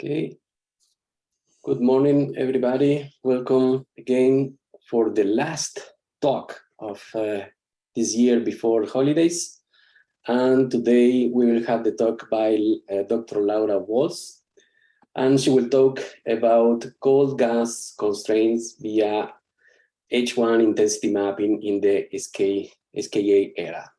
Okay. Good morning, everybody. Welcome again for the last talk of uh, this year before holidays. And today we will have the talk by uh, Dr. Laura Wolz. and she will talk about cold gas constraints via H1 intensity mapping in the SK, SKA era.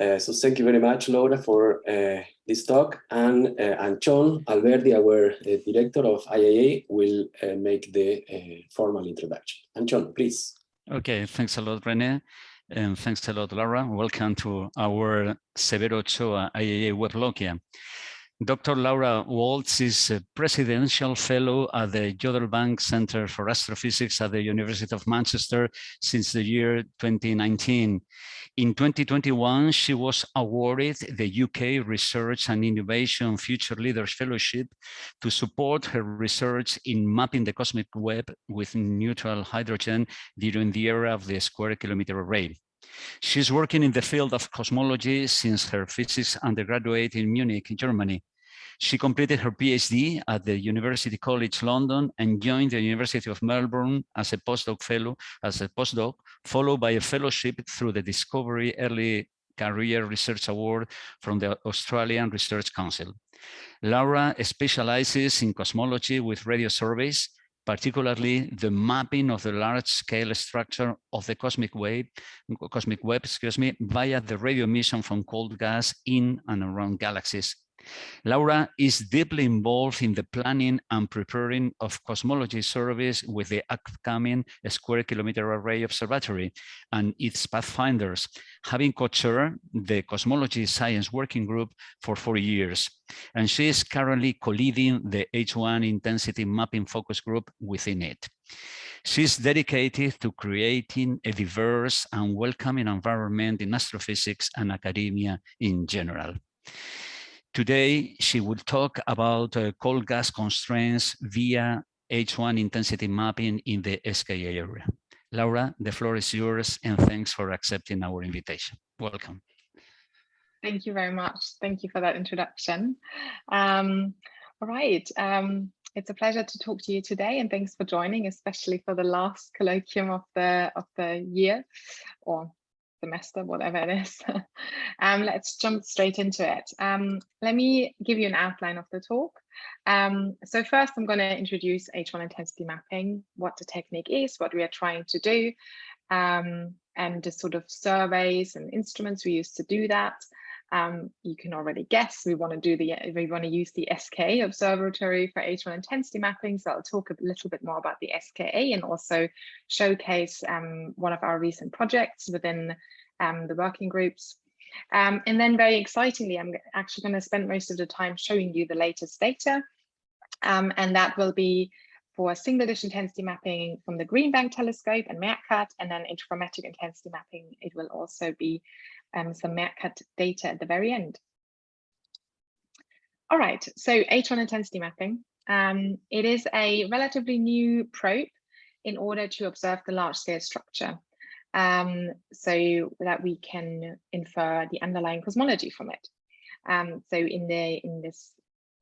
Uh, so thank you very much, Laura, for uh, this talk. And uh, Antxon Alberdi, our uh, director of IAA, will uh, make the formal introduction. Antxon, please. Okay, thanks a lot, Rene. And thanks a lot, Laura. Welcome to our Severo Ochoa IAA weblog here. Dr. Laura Wolz is a Presidential Fellow at the Jodrell Bank Center for Astrophysics at the University of Manchester since the year 2019. In 2021, she was awarded the UK Research and Innovation Future Leaders Fellowship to support her research in mapping the cosmic web with neutral hydrogen during the era of the square kilometer array. She's working in the field of cosmology since her physics undergraduate in Munich, Germany. She completed her PhD at the University College London and joined the University of Melbourne as a postdoc fellow, as a postdoc, followed by a fellowship through the Discovery Early Career Research Award from the Australian Research Council. Laura specializes in cosmology with radio surveys, particularly the mapping of the large-scale structure of the cosmic wave, cosmic web, excuse me, via the radio emission from cold gas in and around galaxies Laura is deeply involved in the planning and preparing of cosmology surveys with the upcoming Square Kilometer Array Observatory and its pathfinders, having co-chaired the Cosmology Science Working Group for four years. And she is currently co-leading the H1 Intensity Mapping Focus Group within it. She's dedicated to creating a diverse and welcoming environment in astrophysics and academia in general. Today, she will talk about uh, cold gas constraints via H1 intensity mapping in the SKA area. Laura, the floor is yours, and thanks for accepting our invitation. Welcome. Thank you very much. Thank you for that introduction. Um, all right. Um, it's a pleasure to talk to you today, and thanks for joining, especially for the last colloquium of the of the year, or semester, whatever it is. um, let's jump straight into it. Um, let me give you an outline of the talk. Um, so first, I'm going to introduce H1 intensity mapping, what the technique is, what we are trying to do, um, and the sort of surveys and instruments we use to do that. Um, you can already guess we want to do the we want to use the SKA observatory for H1 intensity mapping. So I'll talk a little bit more about the SKA and also showcase um, one of our recent projects within um, the working groups. Um, and then very excitingly, I'm actually going to spend most of the time showing you the latest data. Um, and that will be for single dish intensity mapping from the Green Bank telescope and MeerKAT, and then interferometric intensity mapping. It will also be um, some MeerKAT data at the very end. All right, so H1 intensity mapping. Um, it is a relatively new probe in order to observe the large scale structure um, so that we can infer the underlying cosmology from it. Um, so in the in this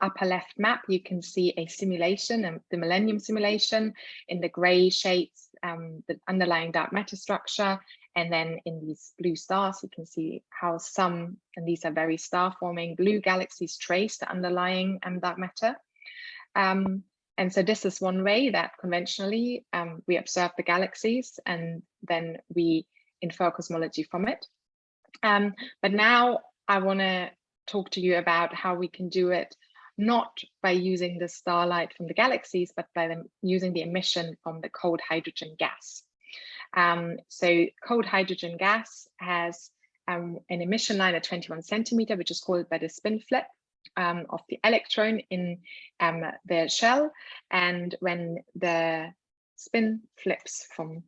upper left map, you can see a simulation, um, the Millennium simulation in the gray shades, um, the underlying dark matter structure. And then in these blue stars, you can see how some, and these are very star forming blue galaxies trace the underlying um, dark matter. Um, and so this is one way that conventionally um, we observe the galaxies and then we infer cosmology from it. Um, but now I want to talk to you about how we can do it not by using the starlight from the galaxies, but by them using the emission from the cold hydrogen gas. Um, so cold hydrogen gas has um, an emission line at 21 centimeter, which is called by the spin flip um, of the electron in um, the shell. And when the spin flips from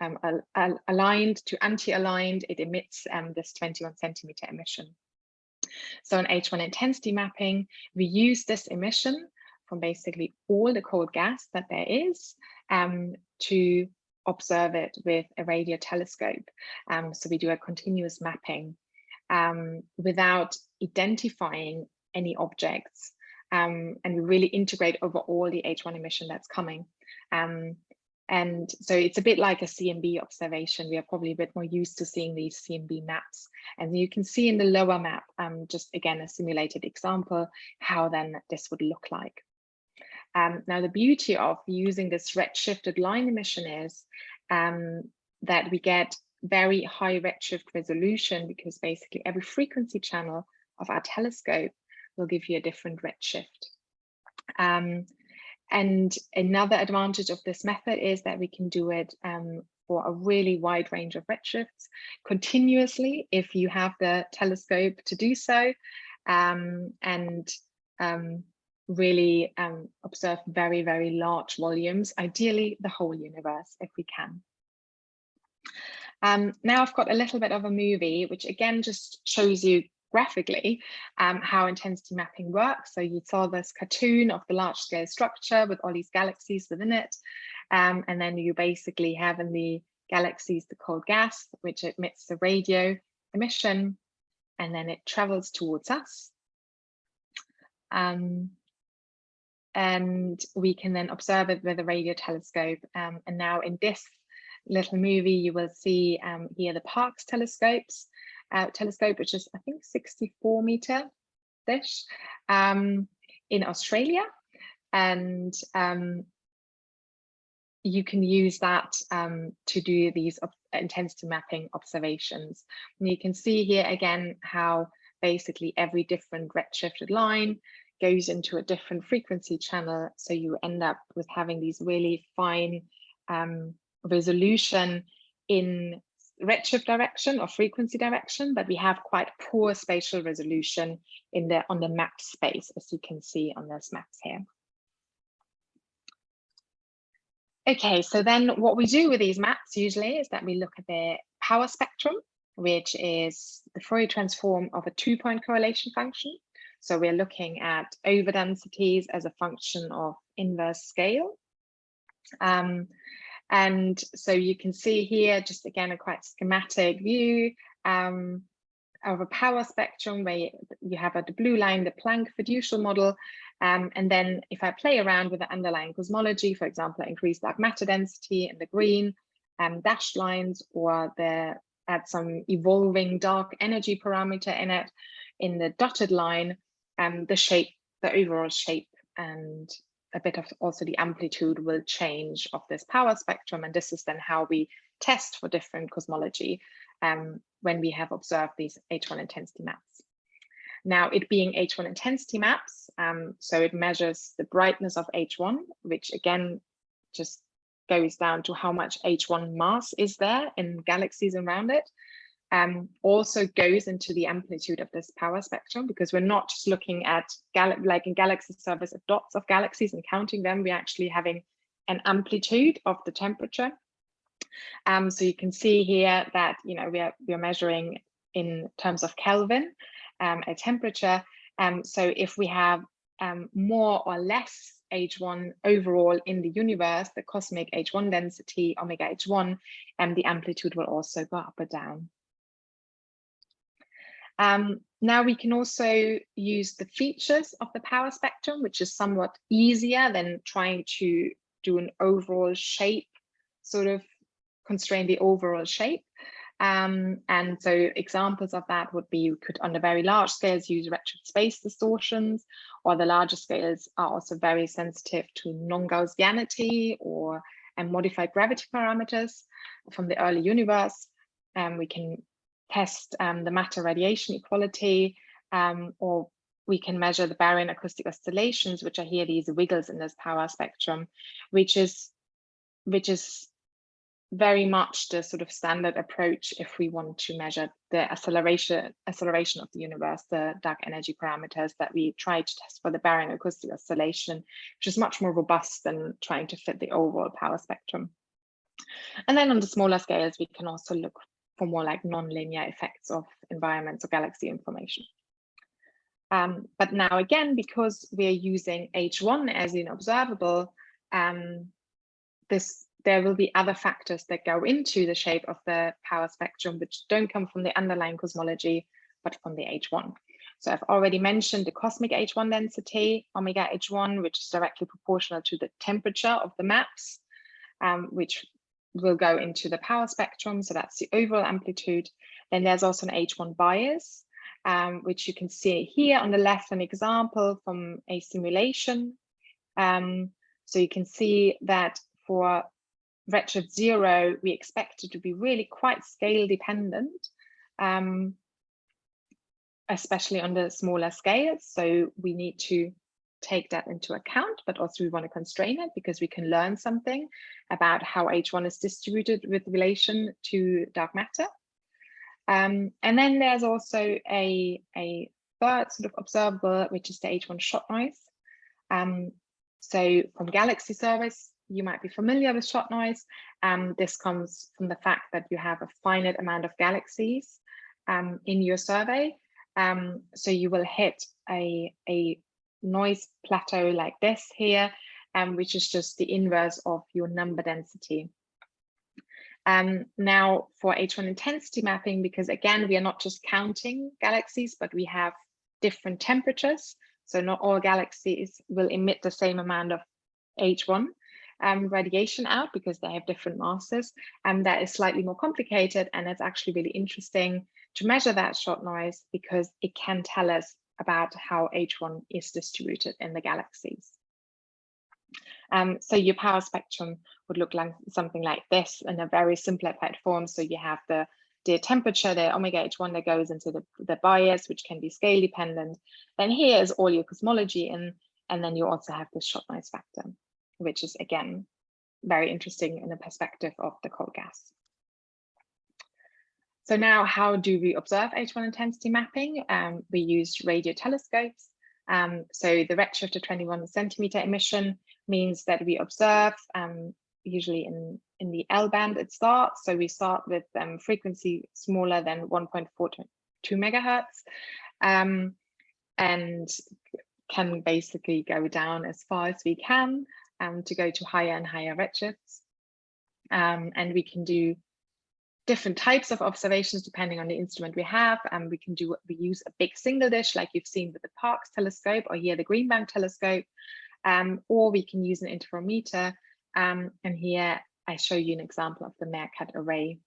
um, al aligned to anti-aligned, it emits um, this 21 centimeter emission. So in H1 intensity mapping, we use this emission from basically all the cold gas that there is um, to observe it with a radio telescope. Um, so we do a continuous mapping um, without identifying any objects um, and we really integrate over all the H1 emission that's coming. Um, and so it's a bit like a CMB observation. We are probably a bit more used to seeing these CMB maps. And you can see in the lower map, um, just again, a simulated example, how then this would look like. Um, now, the beauty of using this redshifted line emission is um, that we get very high redshift resolution because basically every frequency channel of our telescope will give you a different redshift. Um, and another advantage of this method is that we can do it um, for a really wide range of redshifts continuously if you have the telescope to do so um, and um, really um, observe very, very large volumes, ideally the whole universe if we can. Um, now I've got a little bit of a movie, which again just shows you graphically um, how intensity mapping works. So you saw this cartoon of the large scale structure with all these galaxies within it. Um, and then you basically have in the galaxies the cold gas, which emits the radio emission, and then it travels towards us. Um, and we can then observe it with a radio telescope. Um, and now in this little movie, you will see um, here the Parkes telescopes, uh, telescope, which is I think 64 meter dish um, in Australia. And um, you can use that um, to do these intensity mapping observations. And you can see here again how basically every different redshifted line goes into a different frequency channel. So you end up with having these really fine um, resolution in redshift direction or frequency direction, but we have quite poor spatial resolution in the on the mapped space, as you can see on those maps here. Okay, so then what we do with these maps usually is that we look at the power spectrum, which is the Fourier transform of a two-point correlation function. So we're looking at overdensities as a function of inverse scale. Um, and so you can see here, just again, a quite schematic view um, of a power spectrum where you have the blue line, the Planck fiducial model. Um, and then if I play around with the underlying cosmology, for example, increase dark matter density in the green um, dashed lines or the add some evolving dark energy parameter in it in the dotted line, um, the shape, the overall shape and a bit of also the amplitude will change of this power spectrum. And this is then how we test for different cosmology um, when we have observed these H1 intensity maps. Now it being H1 intensity maps, um, so it measures the brightness of H1, which again, just goes down to how much H1 mass is there in galaxies around it um, also goes into the amplitude of this power spectrum because we're not just looking at like in galaxy surveys of dots of galaxies and counting them, we're actually having an amplitude of the temperature. Um, so you can see here that you know we are we are measuring in terms of Kelvin um, a temperature. Um, so if we have um, more or less H1 overall in the universe, the cosmic H1 density, omega H1, and the amplitude will also go up or down. Um, now we can also use the features of the power spectrum, which is somewhat easier than trying to do an overall shape, sort of constrain the overall shape. Um, and so examples of that would be you could on the very large scales use redshift space distortions, or the larger scales are also very sensitive to non-Gaussianity or and modified gravity parameters from the early universe. Um, we can test um, the matter radiation equality, um, or we can measure the baryon acoustic oscillations, which are here these wiggles in this power spectrum, which is which is very much the sort of standard approach if we want to measure the acceleration acceleration of the universe, the dark energy parameters that we try to test for the baryon acoustic oscillation, which is much more robust than trying to fit the overall power spectrum. And then on the smaller scales, we can also look for more like non-linear effects of environments or galaxy information. Um, but now again, because we are using H1 as an observable, um, this there will be other factors that go into the shape of the power spectrum, which don't come from the underlying cosmology, but from the H1. So I've already mentioned the cosmic H1 density, omega H1, which is directly proportional to the temperature of the maps, um, which will go into the power spectrum. So that's the overall amplitude. Then there's also an H1 bias, um, which you can see here on the left, an example from a simulation. Um, so you can see that for redshift zero, we expect it to be really quite scale dependent, um, especially on the smaller scales. So we need to take that into account, but also we want to constrain it because we can learn something about how H1 is distributed with relation to dark matter. Um, and then there's also a, a third sort of observable, which is the H1 shot noise. Um, so from galaxy surveys, you might be familiar with shot noise. Um, this comes from the fact that you have a finite amount of galaxies um, in your survey. Um, so you will hit a, a noise plateau like this here, um, which is just the inverse of your number density. Um, now for H1 intensity mapping, because again, we are not just counting galaxies, but we have different temperatures. So not all galaxies will emit the same amount of H1 um, radiation out because they have different masses. And that is slightly more complicated. And it's actually really interesting to measure that shot noise because it can tell us about how H1 is distributed in the galaxies. Um, so your power spectrum would look like something like this in a very simplified form. So you have the, the temperature, the omega H1 that goes into the, the bias, which can be scale dependent. Then here is all your cosmology in, and then you also have the shot noise factor which is again, very interesting in the perspective of the cold gas. So now how do we observe H1 intensity mapping? Um, we use radio telescopes. Um, so the redshift of 21 centimeter emission means that we observe um, usually in, in the L band it starts. So we start with um, frequency smaller than 1.42 megahertz um, and can basically go down as far as we can um, to go to higher and higher redshifts. And we can do different types of observations depending on the instrument we have. And um, we can do, we use a big single dish like you've seen with the Parkes telescope or here the Green Bank telescope, um, or we can use an interferometer. Um, and here I show you an example of the Meerkat array.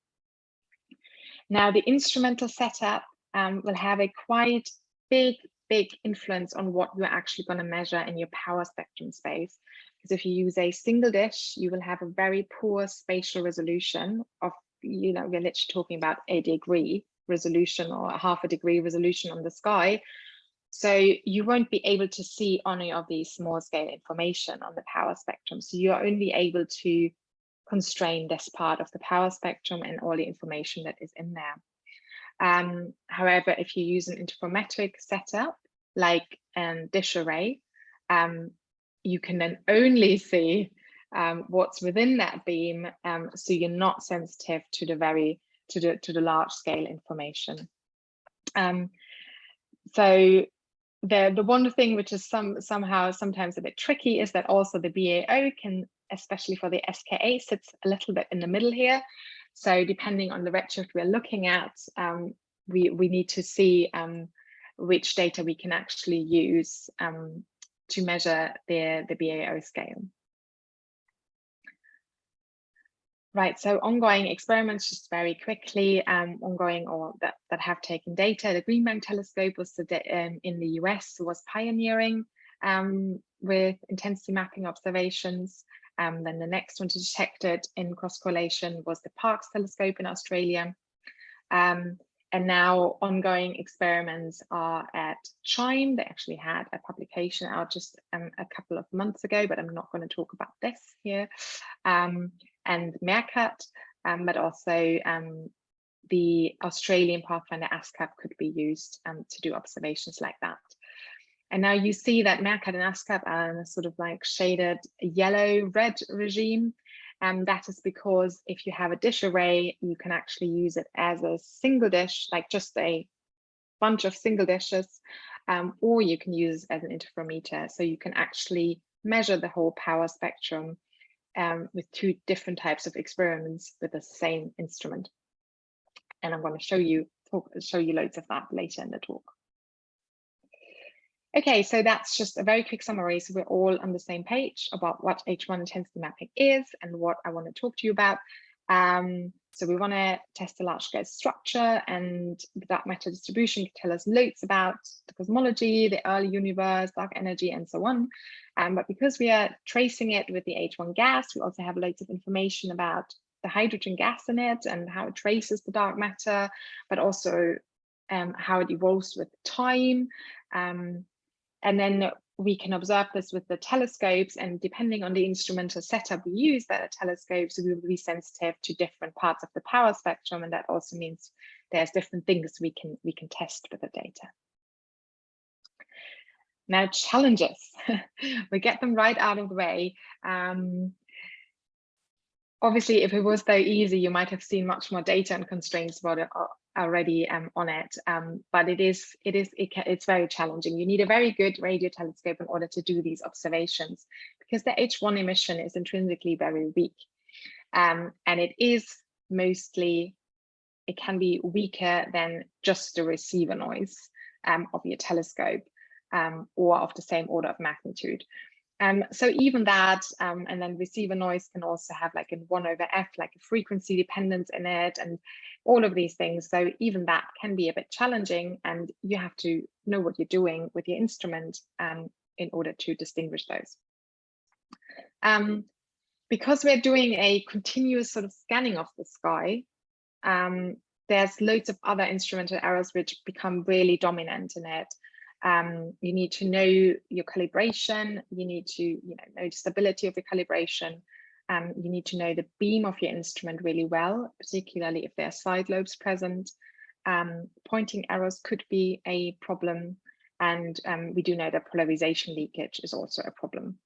Now the instrumental setup um, will have a quite big, big influence on what you're actually going to measure in your power spectrum space. Because if you use a single dish, you will have a very poor spatial resolution of, you know, we're literally talking about a degree resolution or half a degree resolution on the sky. So you won't be able to see any of these small scale information on the power spectrum. So you're only able to constrain this part of the power spectrum and all the information that is in there. Um, however, if you use an interferometric setup like a dish array, um, you can then only see um, what's within that beam, um, so you're not sensitive to the very to the to the large scale information. Um, so the the one thing which is some somehow sometimes a bit tricky is that also the BAO can, especially for the SKA, sits a little bit in the middle here. So depending on the redshift we're looking at, um, we we need to see um, which data we can actually use um, to measure the, the BAO scale. Right, so ongoing experiments, just very quickly, um, ongoing or that, that have taken data. The Green Bank telescope was um, in the US was pioneering um, with intensity mapping observations. Um, then the next one to detect it in cross correlation was the Parkes telescope in Australia. Um, and now ongoing experiments are at CHIME. They actually had a publication out just um, a couple of months ago, but I'm not going to talk about this here. Um, and Meerkat, um, but also um, the Australian Pathfinder ASKAP could be used um, to do observations like that. And now you see that Meerkat and ASKAP are in a sort of like shaded yellow-red regime. And that is because if you have a dish array, you can actually use it as a single dish, like just a bunch of single dishes, um, or you can use as an interferometer. So you can actually measure the whole power spectrum um, with two different types of experiments with the same instrument. And I'm going to show you talk, show you loads of that later in the talk. Okay, so that's just a very quick summary. So we're all on the same page about what H1 intensity mapping is and what I want to talk to you about. Um, so we want to test the large scale structure and dark matter distribution can tell us loads about the cosmology, the early universe, dark energy, and so on. Um, but because we are tracing it with the H1 gas, we also have loads of information about the hydrogen gas in it and how it traces the dark matter, but also um, how it evolves with time. Um, and then we can observe this with the telescopes and depending on the instrumental setup we use that are telescopes, we will be sensitive to different parts of the power spectrum. And that also means there's different things we can we can test with the data. Now challenges, we get them right out of the way. Um, obviously, if it was very easy, you might have seen much more data and constraints about it uh, already um, on it, um, but it is it is it it's very challenging. You need a very good radio telescope in order to do these observations because the H1 emission is intrinsically very weak, um, and it is mostly it can be weaker than just the receiver noise um, of your telescope um, or of the same order of magnitude. Um, so even that, um, and then receiver noise can also have like in one over F, like a frequency dependence in it and all of these things. So even that can be a bit challenging and you have to know what you're doing with your instrument um, in order to distinguish those. Um, because we're doing a continuous sort of scanning of the sky, um, there's loads of other instrumental errors which become really dominant in it. Um, you need to know your calibration. You need to you know, know the stability of your calibration. Um, you need to know the beam of your instrument really well, particularly if there are side lobes present. Um, pointing errors could be a problem. And um, we do know that polarization leakage is also a problem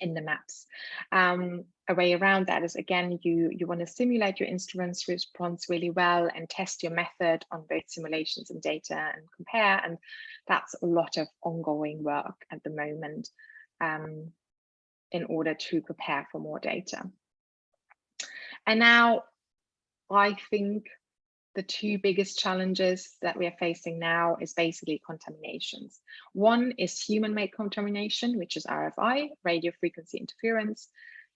in the maps. Um, a way around that is again, you, you want to simulate your instrument's response really well and test your method on both simulations and data and compare. And that's a lot of ongoing work at the moment um, in order to prepare for more data. And now I think the two biggest challenges that we are facing now is basically contaminations. One is human-made contamination, which is RFI, radio frequency interference.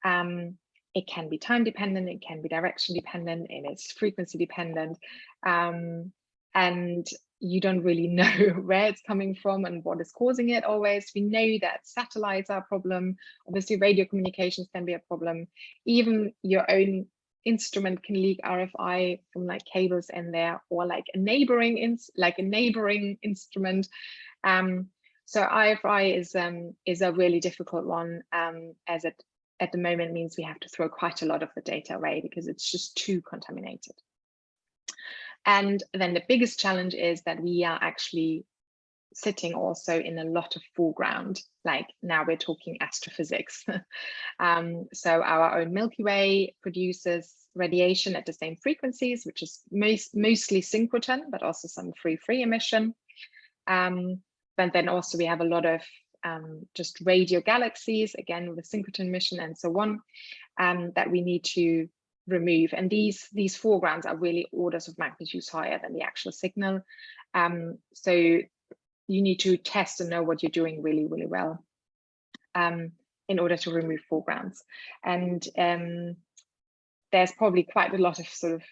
Um, it can be time dependent, it can be direction dependent, and it's frequency dependent. Um, and you don't really know where it's coming from and what is causing it always. We know that satellites are a problem. Obviously, radio communications can be a problem. Even your own instrument can leak RFI from like cables in there or like a neighboring ins like a neighboring instrument. Um, so RFI is um, is a really difficult one um, as it at the moment means we have to throw quite a lot of the data away because it's just too contaminated. And then the biggest challenge is that we are actually sitting also in a lot of foreground, like now we're talking astrophysics. um, so our own Milky Way produces radiation at the same frequencies, which is most, mostly synchrotron, but also some free-free emission. Um, but then also we have a lot of um, just radio galaxies, again with synchrotron mission and so on, um, that we need to remove. And these, these foregrounds are really orders of magnitude higher than the actual signal. Um, so you need to test and know what you're doing really, really well um, in order to remove foregrounds. And um, there's probably quite a lot of sort of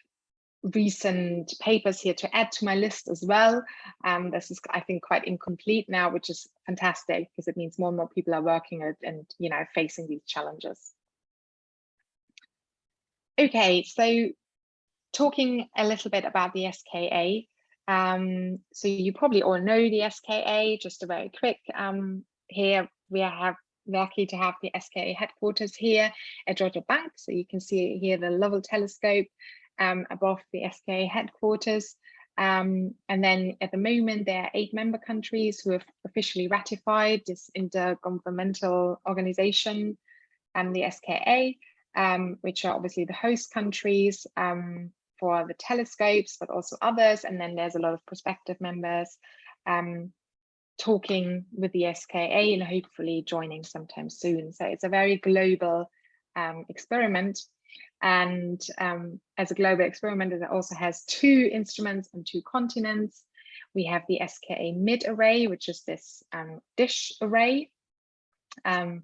recent papers here to add to my list as well. Um, this is, I think, quite incomplete now, which is fantastic because it means more and more people are working at, and, you know, facing these challenges. Okay, so talking a little bit about the SKA, um, so you probably all know the SKA, just a very quick, um, here we have lucky to have the SKA headquarters here at Jodrell Bank. So you can see here the Lovell telescope um, above the SKA headquarters. Um, and then at the moment, there are eight member countries who have officially ratified this intergovernmental organization, and the SKA, um, which are obviously the host countries. Um, for the telescopes, but also others. And then there's a lot of prospective members um, talking with the SKA and hopefully joining sometime soon. So it's a very global um, experiment. And um, as a global experiment, it also has two instruments and two continents. We have the SKA mid array, which is this um, dish array, um,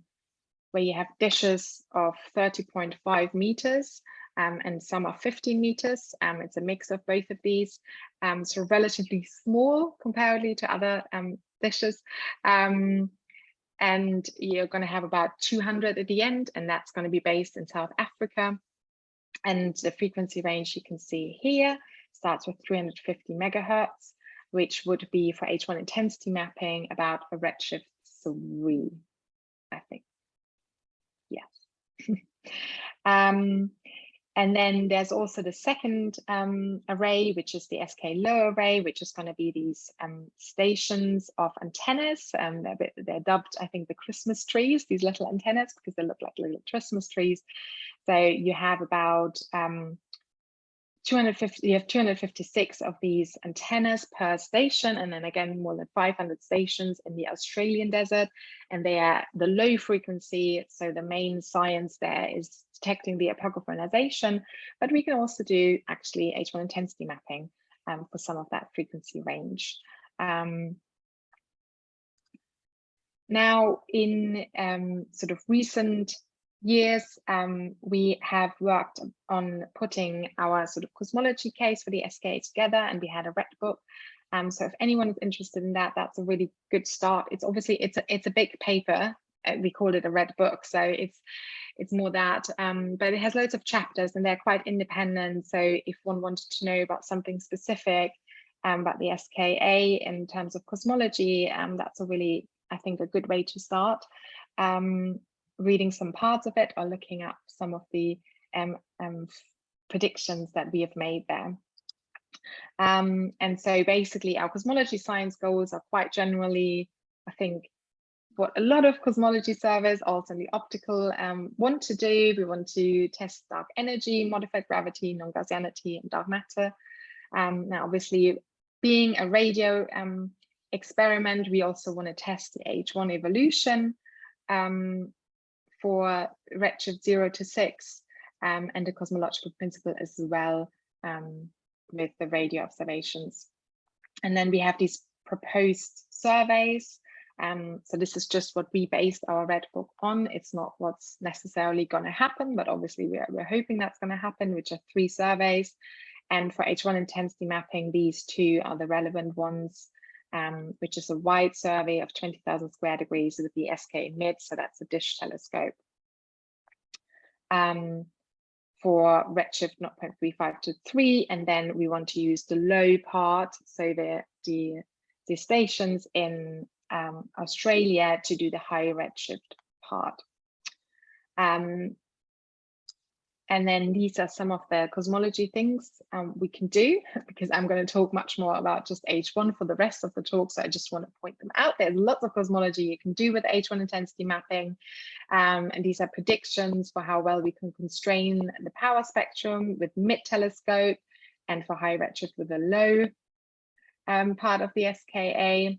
where you have dishes of 30.5 meters um, and some are 15 meters. Um, it's a mix of both of these, um, so relatively small comparatively to other um, dishes. And you're going to have about 200 at the end, and that's going to be based in South Africa. And the frequency range you can see here starts with 350 megahertz, which would be for H1 intensity mapping about a redshift three, I think. Yes. um, and then there's also the second um, array, which is the SK low array, which is going to be these um, stations of antennas. Um, they're, they're, dubbed, I think, the Christmas trees, these little antennas, because they look like little Christmas trees. So you have about um, 250, you have 256 of these antennas per station, and then again, more than 500 stations in the Australian desert. And they are the low frequency. So the main science there is detecting the apocryphal but we can also do actually H1 intensity mapping um, for some of that frequency range. Um, now, in um, sort of recent years, um, we have worked on putting our sort of cosmology case for the SKA together, and we had a red book. Um, so if anyone is interested in that, that's a really good start. It's obviously it's a it's a big paper. Uh, we call it a red book, so it's it's more that, um, but it has loads of chapters and they're quite independent. So if one wanted to know about something specific um, about the SKA in terms of cosmology, um, that's a really, I think, a good way to start. Um, reading some parts of it or looking up some of the um, um, predictions that we have made there. Um, and so basically our cosmology science goals are quite generally, I think, what a lot of cosmology surveys, also in the optical, um, want to do. We want to test dark energy, modified gravity, non-Gaussianity, and dark matter. Um, now, obviously, being a radio um, experiment, we also want to test the H1 evolution. Um, for redshift 0 to 6 um, and the cosmological principle as well um, with the radio observations. And then we have these proposed surveys. Um, so this is just what we based our red book on. It's not what's necessarily going to happen, but obviously we're, we're hoping that's going to happen, which are three surveys. And for H1 intensity mapping, these two are the relevant ones um, which is a wide survey of 20,000 square degrees with the SK mid, so that's a dish telescope. Um, for redshift 0.35 to 3, and then we want to use the low part, so the, the, the stations in um, Australia to do the high redshift part. Um, and then these are some of the cosmology things um, we can do because I'm going to talk much more about just H1 for the rest of the talk. So I just want to point them out. There's lots of cosmology you can do with H1 intensity mapping. Um, and these are predictions for how well we can constrain the power spectrum with mid telescope and for high redshift with a low um, part of the SKA.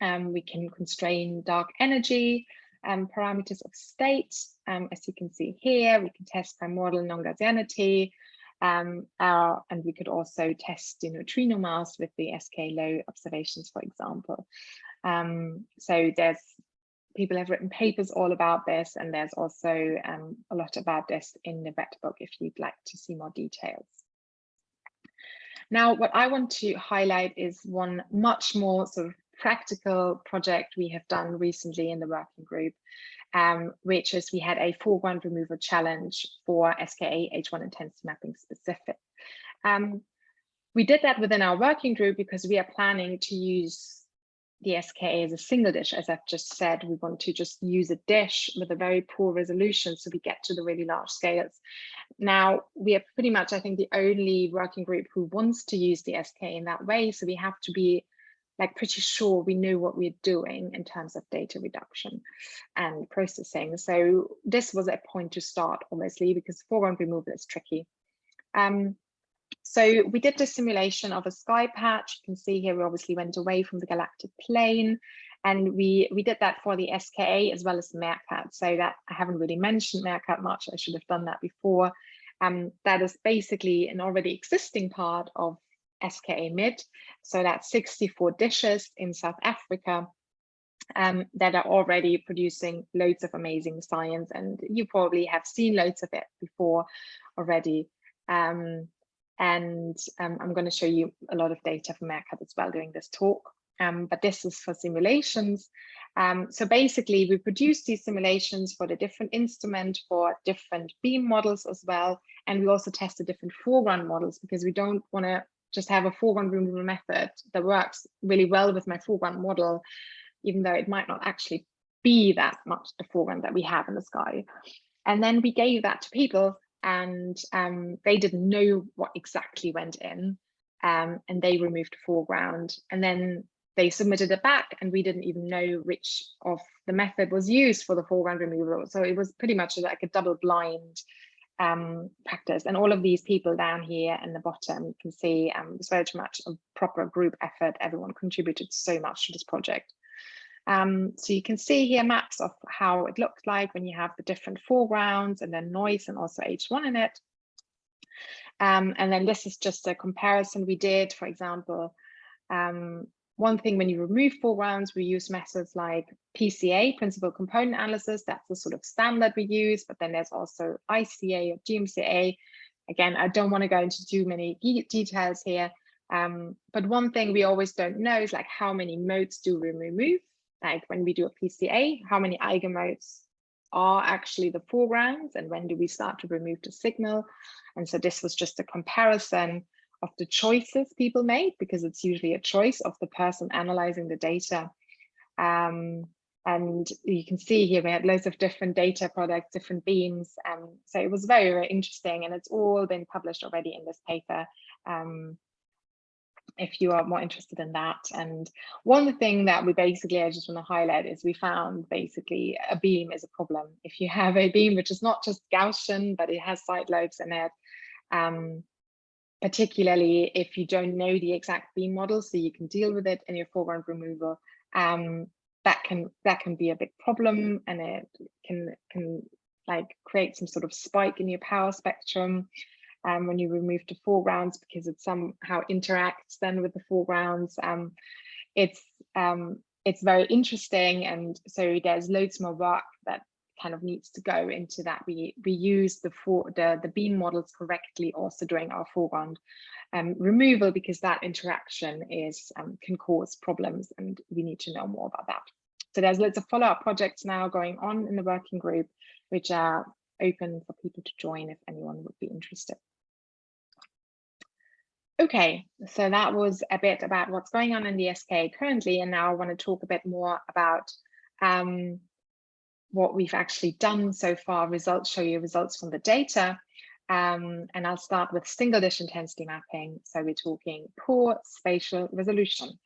Um, we can constrain dark energy um, parameters of state. Um, as you can see here, we can test primordial non-Gaussianity, um, uh, and we could also test the neutrino mass with the SK low observations, for example. Um, so there's people have written papers all about this, and there's also um, a lot about this in the red book if you'd like to see more details. Now, what I want to highlight is one much more sort of practical project we have done recently in the working group, um, which is we had a foreground removal challenge for SKA H1 intensity mapping specific. Um, we did that within our working group because we are planning to use the SKA as a single dish. As I've just said, we want to just use a dish with a very poor resolution so we get to the really large scales. Now, we are pretty much, I think, the only working group who wants to use the SKA in that way. So we have to be like pretty sure we knew what we're doing in terms of data reduction and processing. So this was a point to start, obviously, because foreground removal is tricky. Um, so we did the simulation of a sky patch. You can see here we obviously went away from the galactic plane and we we did that for the SKA as well as Meerkat. So that I haven't really mentioned Meerkat much. I should have done that before. Um, that is basically an already existing part of SKA mid. So that's 64 dishes in South Africa um, that are already producing loads of amazing science. And you probably have seen loads of it before already. Um, and um, I'm going to show you a lot of data from MeerKAT as well during this talk. Um, but this is for simulations. Um, so basically, we produce these simulations for the different instrument, for different beam models as well. And we also test the different foreground models because we don't want to just have a foreground removal method that works really well with my foreground model, even though it might not actually be that much the foreground that we have in the sky. And then we gave that to people and um, they didn't know what exactly went in um, and they removed the foreground and then they submitted it back and we didn't even know which of the method was used for the foreground removal. So it was pretty much like a double blind um, practice. And all of these people down here in the bottom, you can see um, it was very much a proper group effort. Everyone contributed so much to this project. Um, so you can see here maps of how it looked like when you have the different foregrounds and then noise and also H1 in it. Um, and then this is just a comparison we did, for example, um, one thing when you remove foregrounds, we use methods like PCA, principal component analysis. That's the sort of standard we use, but then there's also ICA or GMCA. Again, I don't want to go into too many details here. Um, but one thing we always don't know is like how many modes do we remove? Like when we do a PCA, how many eigenmodes are actually the foregrounds and when do we start to remove the signal? And so this was just a comparison of the choices people made because it's usually a choice of the person analyzing the data. Um, and you can see here we had loads of different data products, different beams. Um, so it was very, very interesting and it's all been published already in this paper. Um, if you are more interested in that. And one thing that we basically, I just want to highlight is we found basically a beam is a problem. If you have a beam, which is not just Gaussian, but it has side lobes in it, um, particularly if you don't know the exact beam model, so you can deal with it in your foreground removal. Um, that can that can be a big problem, and it can can like create some sort of spike in your power spectrum um, when you remove the foregrounds because it somehow interacts then with the foregrounds. Um, it's um, it's very interesting, and so there's loads more work that kind of needs to go into that. We we use the for the the beam models correctly also during our foreground um, removal because that interaction is um, can cause problems, and we need to know more about that. So there's lots of follow-up projects now going on in the working group, which are open for people to join if anyone would be interested. Okay, so that was a bit about what's going on in the SK currently, and now I want to talk a bit more about um, what we've actually done so far, results show you results from the data. Um, and I'll start with single dish intensity mapping. So we're talking poor spatial resolution.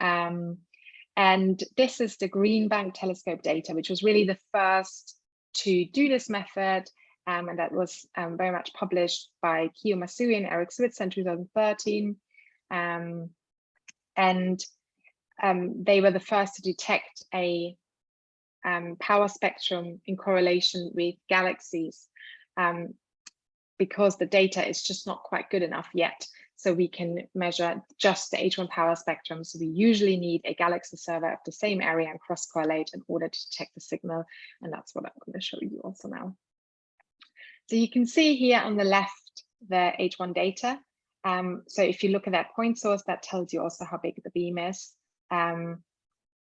Um, and this is the Green Bank telescope data, which was really the first to do this method. Um, and that was um, very much published by Kiyo Masui and Eric Switzer in 2013. Um, and um, they were the first to detect a um, power spectrum in correlation with galaxies um, because the data is just not quite good enough yet. So we can measure just the H1 power spectrum. So we usually need a galaxy server of the same area and cross correlate in order to detect the signal. And that's what I'm going to show you also now. So you can see here on the left, the H1 data. Um, so if you look at that point source, that tells you also how big the beam is. Um,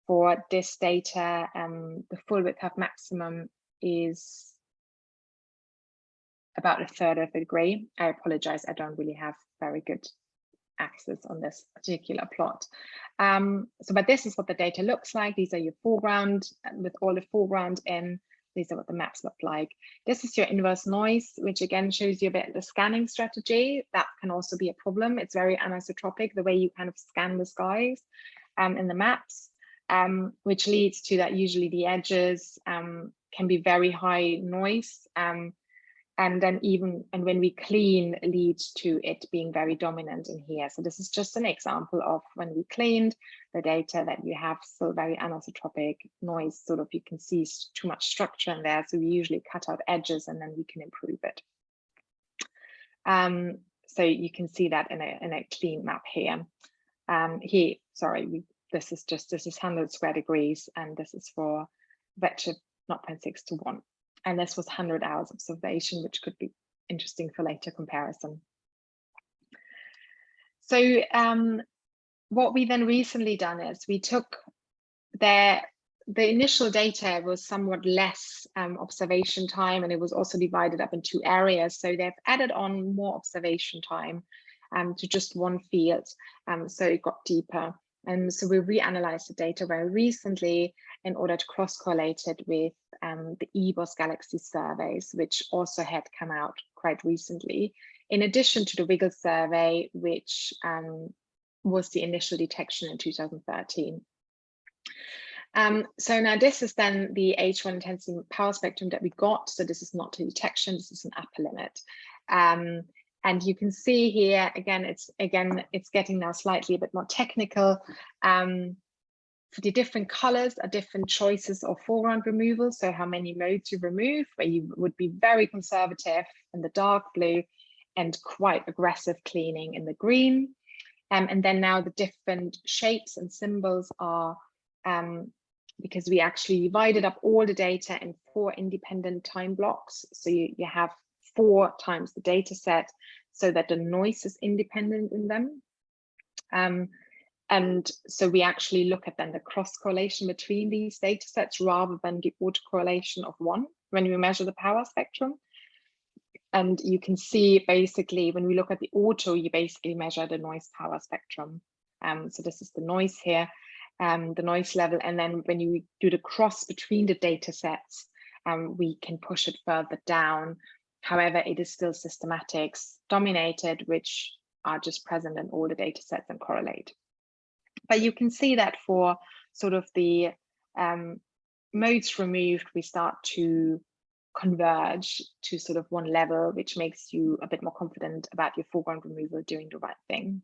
for this data, um, the full width of maximum is about a third of a degree. I apologize, I don't really have very good access on this particular plot. Um, so, but this is what the data looks like. These are your foreground with all the foreground in. These are what the maps look like. This is your inverse noise, which again shows you a bit the scanning strategy. That can also be a problem. It's very anisotropic, the way you kind of scan the skies um, in the maps um, which leads to that usually the edges um, can be very high noise. Um, and then even, and when we clean leads to it being very dominant in here. So this is just an example of when we cleaned the data that you have still very anisotropic noise, sort of you can see too much structure in there. So we usually cut out edges and then we can improve it. Um, so you can see that in a, in a clean map here. Um, here, sorry, we, this is just, this is 100 square degrees, and this is for redshift 0.6 to 1. And this was 100 hours observation, which could be interesting for later comparison. So um, what we then recently done is we took their the initial data was somewhat less um, observation time and it was also divided up in two areas. So they've added on more observation time um, to just one field. Um, so it got deeper. And so we reanalyzed the data very recently in order to cross-correlate it with um, the eBOSS Galaxy surveys, which also had come out quite recently, in addition to the Wiggle survey, which um, was the initial detection in 2013. Um, so now this is then the H1 intensity power spectrum that we got. So this is not a detection, this is an upper limit. Um, and you can see here, again, it's again, it's getting now slightly a bit more technical. Um, the different colors are different choices of foreground removal. So how many modes you remove, where you would be very conservative in the dark blue and quite aggressive cleaning in the green. Um, and then now the different shapes and symbols are um, because we actually divided up all the data in four independent time blocks. So you, you have four times the data set so that the noise is independent in them. Um, and so we actually look at then the cross correlation between these data sets rather than the autocorrelation of one when we measure the power spectrum. And you can see basically when we look at the auto, you basically measure the noise power spectrum. Um, so this is the noise here, um, the noise level. And then when you do the cross between the data sets, um, we can push it further down. However, it is still systematics dominated, which are just present in all the data sets and correlate. But you can see that for sort of the um, modes removed, we start to converge to sort of one level, which makes you a bit more confident about your foreground removal doing the right thing.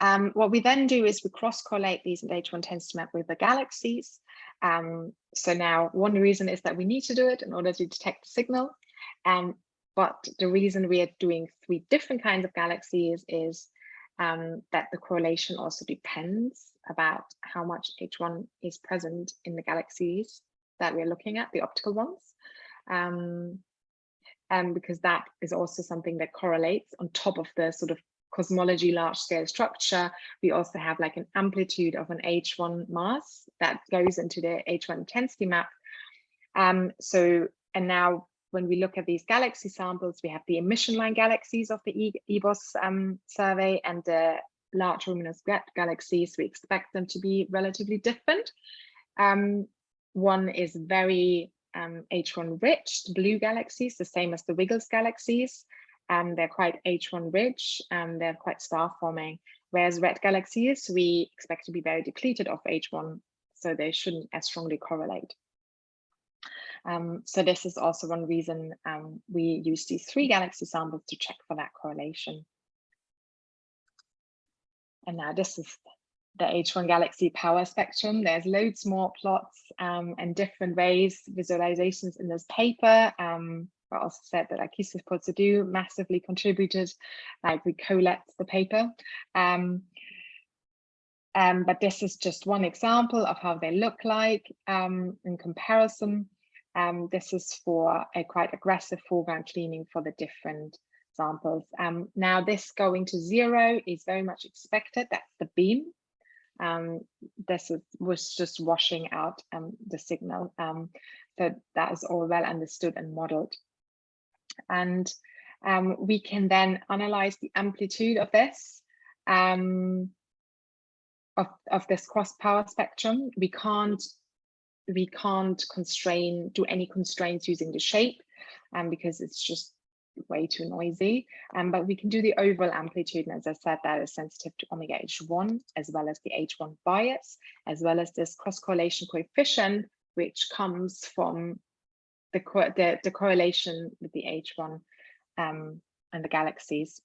Um, what we then do is we cross-correlate these and H1 intensity map with the galaxies. Um, so now one reason is that we need to do it in order to detect the signal. Um, but the reason we are doing three different kinds of galaxies is um, that the correlation also depends about how much H1 is present in the galaxies that we're looking at, the optical ones. Um, and because that is also something that correlates on top of the sort of cosmology large scale structure. We also have like an amplitude of an H1 mass that goes into the H1 intensity map. Um, so, and now when we look at these galaxy samples, we have the emission line galaxies of the eBOSS um, survey and the large luminous red galaxies. We expect them to be relatively different. Um, one is very um, H1 rich, blue galaxies, the same as the WiggleZ galaxies. Um, they're quite H1 rich and they're quite star forming. Whereas red galaxies, we expect to be very depleted of H1, so they shouldn't as strongly correlate. Um, so this is also one reason um, we use these three galaxy samples to check for that correlation. And now this is the H1 Galaxy power spectrum. There's loads more plots um, and different ways, visualizations in this paper. Um, I also said that Akisis Potsdam massively contributed, like we collect the paper. Um, um, but this is just one example of how they look like um, in comparison. Um, this is for a quite aggressive foreground cleaning for the different samples. Um, now this going to zero is very much expected. That's the beam. Um, this is, was just washing out um, the signal. Um, so that is all well understood and modeled. And um, we can then analyze the amplitude of this, of, of this cross power spectrum. We can't we can't constrain, do any constraints using the shape um, because it's just way too noisy. Um, but we can do the overall amplitude. And as I said, that is sensitive to omega H1, as well as the H1 bias, as well as this cross correlation coefficient, which comes from the, the, the correlation with the H1 um, and the galaxies.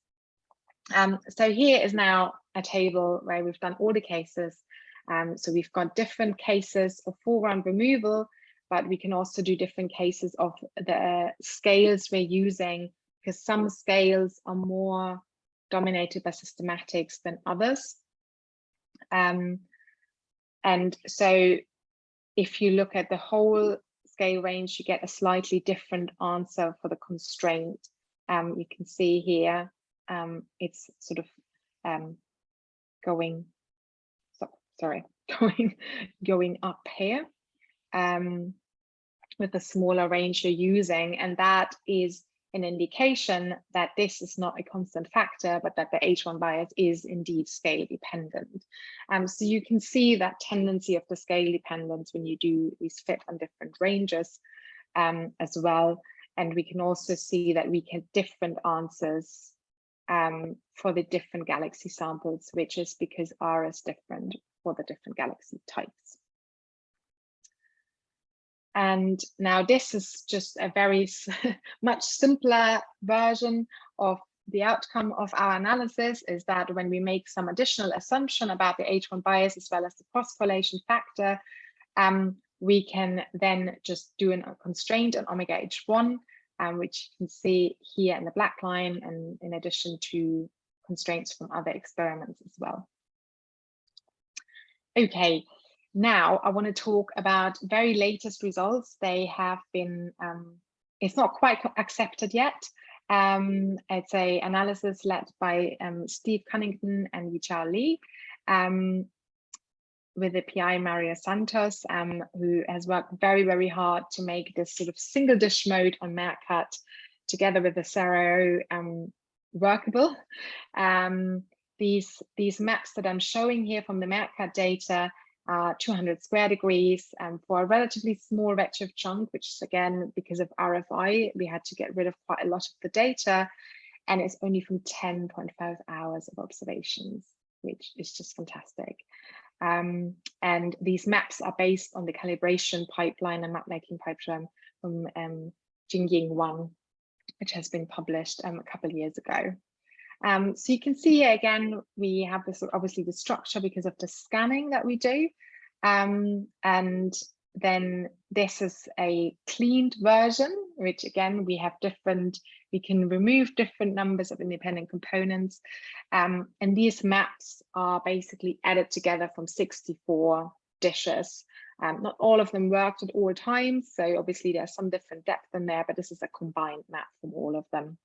Um, so here is now a table where we've done all the cases. Um, so we've got different cases of foreground removal, but we can also do different cases of the scales we're using because some scales are more dominated by systematics than others. Um, and so if you look at the whole scale range, you get a slightly different answer for the constraint. Um, you can see here, um, it's sort of um, going, sorry, going, going up here um, with the smaller range you're using. And that is an indication that this is not a constant factor, but that the H1 bias is indeed scale dependent. Um, so you can see that tendency of the scale dependence when you do these fit on different ranges um, as well. And we can also see that we get different answers um, for the different galaxy samples, which is because R is different for the different galaxy types. And now this is just a very much simpler version of the outcome of our analysis is that when we make some additional assumption about the H1 bias as well as the cross-correlation factor, um, we can then just do a constraint on omega H1, um, which you can see here in the black line, and in addition to constraints from other experiments as well. Okay, now I want to talk about very latest results. They have been, um, it's not quite accepted yet. Um, it's a analysis led by um, Steve Cunnington and Yichao Li um, with the PI Mario Santos, um, who has worked very, very hard to make this sort of single dish mode on MeerKAT together with the SARAO um, workable. These, these maps that I'm showing here from the MeerKAT data uh, 200 square degrees and for a relatively small redshift chunk, which is again, because of RFI, we had to get rid of quite a lot of the data and it's only from 10.5 hours of observations, which is just fantastic. Um, and these maps are based on the calibration pipeline and map making pipeline from um, Jingying Wang, which has been published um, a couple of years ago. Um, so you can see again, we have this obviously the structure because of the scanning that we do. Um, and then this is a cleaned version, which again, we have different, we can remove different numbers of independent components. Um, and these maps are basically added together from 64 dishes. Um, not all of them worked at all times, so obviously there's some different depth in there, but this is a combined map from all of them.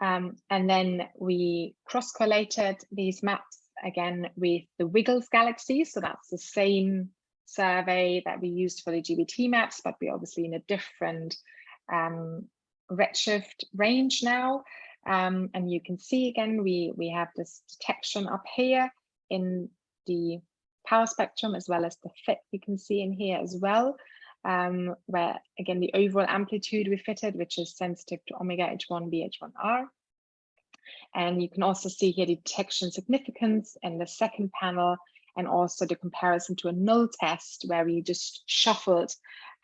Um, and then we cross-collated these maps again with the WiggleZ galaxy. So that's the same survey that we used for the GBT maps, but we're obviously in a different um, redshift range now. Um, and you can see again, we, we have this detection up here in the power spectrum as well as the fit you can see in here as well um, where again the overall amplitude we fitted, which is sensitive to omega H1 B H1R. And you can also see here detection significance in the second panel and also the comparison to a null test where we just shuffled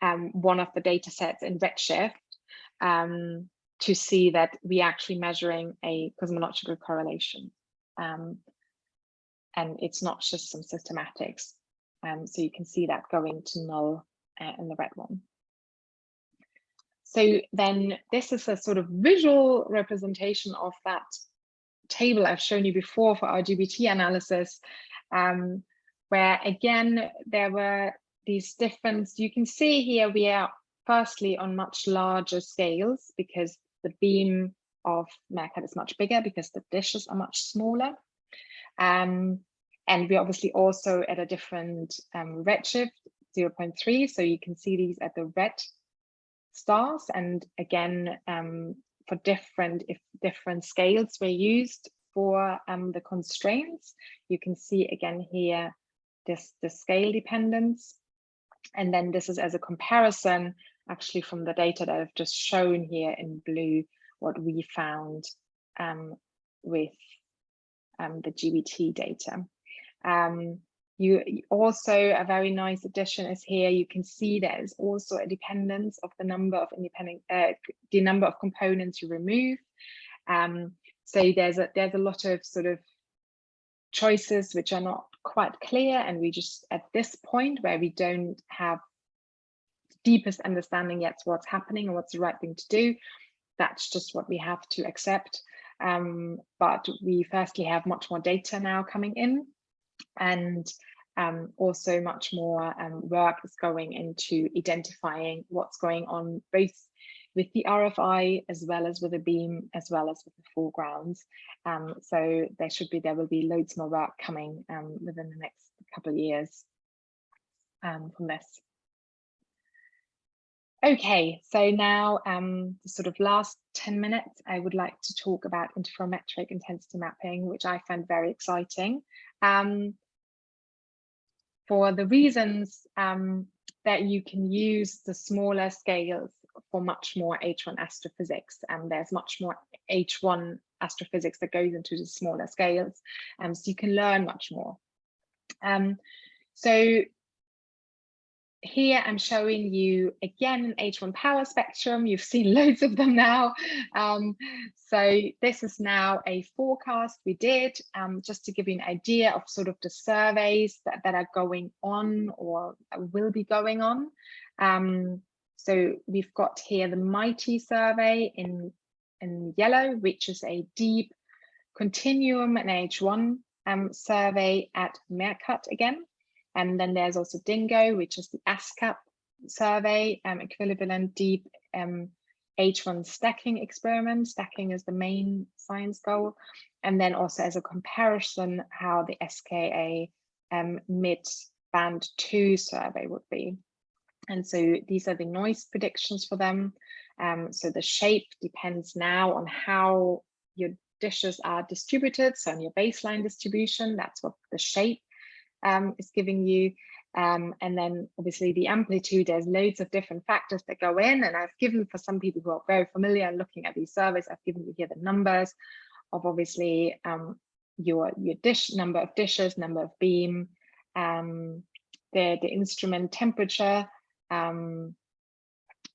um, one of the data sets in Redshift um, to see that we actually measuring a cosmological correlation. Um, and it's not just some systematics. Um, so you can see that going to null uh, in the red one. So then this is a sort of visual representation of that table I've shown you before for our GBT analysis, um, where again, there were these different, you can see here we are firstly on much larger scales because the beam of MeerKAT is much bigger because the dishes are much smaller. Um, and we're obviously also at a different um, redshift 0.3. So you can see these at the red stars. And again, um, for different, if different scales were used for um, the constraints, you can see again here, this the scale dependence. And then this is as a comparison actually from the data that I've just shown here in blue, what we found um, with um, the GBT data. Um, you also, a very nice addition is here, you can see there is also a dependence of the number of independent, uh, the number of components you remove. Um, so there's a, there's a lot of sort of choices which are not quite clear and we just at this point where we don't have deepest understanding yet what's happening and what's the right thing to do. That's just what we have to accept. Um, but we firstly have much more data now coming in and um, also much more um, work is going into identifying what's going on both with the RFI as well as with the beam as well as with the foregrounds. Um, so there should be there will be loads more work coming um, within the next couple of years um, from this. Okay, so now um, the sort of last 10 minutes, I would like to talk about interferometric intensity mapping, which I find very exciting. Um, for the reasons um, that you can use the smaller scales for much more H1 astrophysics and there's much more H1 astrophysics that goes into the smaller scales um, so you can learn much more. Um, so here I'm showing you again an H1 power spectrum. You've seen loads of them now. Um, so this is now a forecast we did um, just to give you an idea of sort of the surveys that, that are going on or will be going on. Um, so we've got here the MIGHTEE survey in, in yellow, which is a deep continuum and H1 um, survey at MeerKAT again. And then there's also DINGO, which is the ASKAP survey, um, equivalent deep um, H1 stacking experiment. Stacking is the main science goal. And then also as a comparison, how the SKA um, mid band two survey would be. And so these are the noise predictions for them. Um, so the shape depends now on how your dishes are distributed. So on your baseline distribution, that's what the shape um, is giving you. Um, and then obviously the amplitude, there's loads of different factors that go in. And I've given for some people who are very familiar looking at these surveys, I've given you here the numbers of obviously um, your, your dish number of dishes, number of beam, um, the, the instrument temperature, um,